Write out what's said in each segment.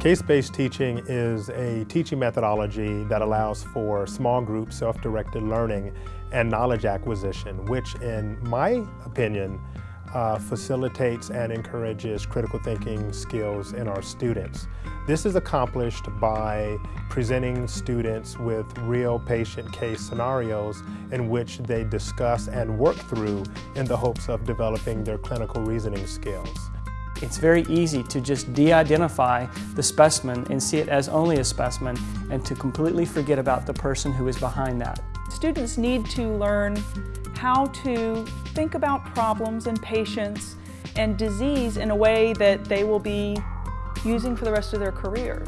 Case-based teaching is a teaching methodology that allows for small group self-directed learning and knowledge acquisition, which in my opinion uh, facilitates and encourages critical thinking skills in our students. This is accomplished by presenting students with real patient case scenarios in which they discuss and work through in the hopes of developing their clinical reasoning skills. It's very easy to just de-identify the specimen and see it as only a specimen and to completely forget about the person who is behind that. Students need to learn how to think about problems and patients and disease in a way that they will be using for the rest of their careers.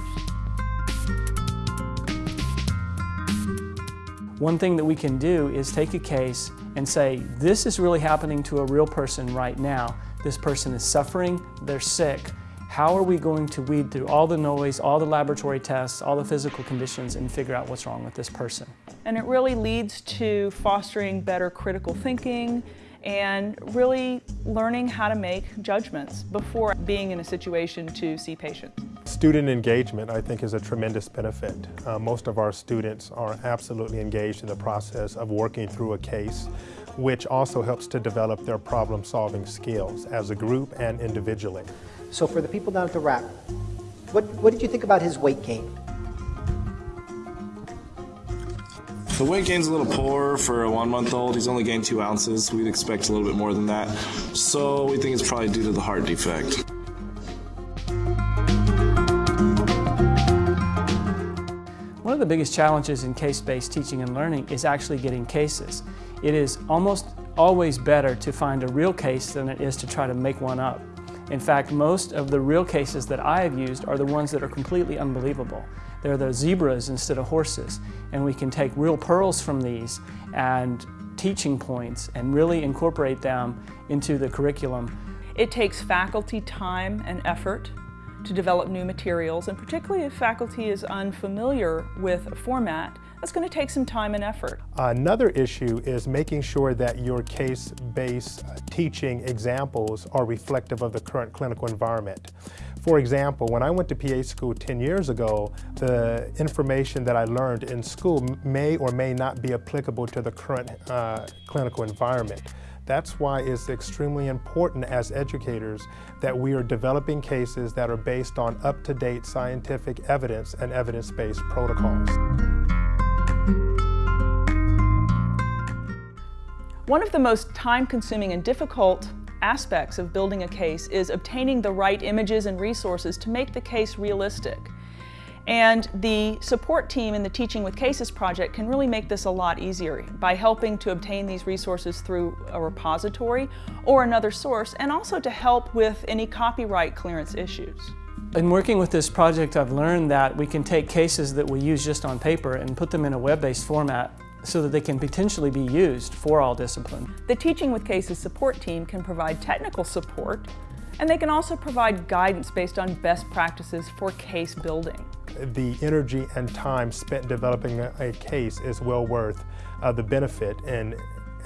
One thing that we can do is take a case and say, this is really happening to a real person right now. This person is suffering, they're sick. How are we going to weed through all the noise, all the laboratory tests, all the physical conditions and figure out what's wrong with this person? And it really leads to fostering better critical thinking and really learning how to make judgments before being in a situation to see patients. Student engagement, I think, is a tremendous benefit. Uh, most of our students are absolutely engaged in the process of working through a case, which also helps to develop their problem-solving skills as a group and individually. So for the people down at the RAC, what, what did you think about his weight gain? The weight gain's a little poor for a one month old. He's only gained two ounces. We'd expect a little bit more than that. So we think it's probably due to the heart defect. One of the biggest challenges in case-based teaching and learning is actually getting cases. It is almost always better to find a real case than it is to try to make one up. In fact, most of the real cases that I have used are the ones that are completely unbelievable. They're the zebras instead of horses, and we can take real pearls from these and teaching points and really incorporate them into the curriculum. It takes faculty time and effort to develop new materials, and particularly if faculty is unfamiliar with a format, that's going to take some time and effort. Another issue is making sure that your case-based teaching examples are reflective of the current clinical environment. For example, when I went to PA school 10 years ago, the information that I learned in school may or may not be applicable to the current uh, clinical environment. That's why it's extremely important as educators that we are developing cases that are based on up-to-date scientific evidence and evidence-based protocols. One of the most time-consuming and difficult aspects of building a case is obtaining the right images and resources to make the case realistic. And the support team in the Teaching with Cases project can really make this a lot easier by helping to obtain these resources through a repository or another source and also to help with any copyright clearance issues. In working with this project, I've learned that we can take cases that we use just on paper and put them in a web-based format so that they can potentially be used for all discipline. The Teaching with Cases support team can provide technical support and they can also provide guidance based on best practices for case building. The energy and time spent developing a, case is well worth uh, the benefit in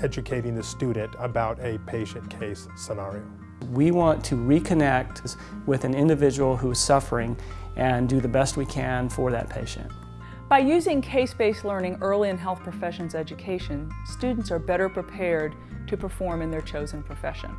educating the student about a patient case scenario. We want to reconnect with an individual who is suffering and do the best we can for that patient. By using case-based learning early in health professions education, students are better prepared to perform in their chosen profession.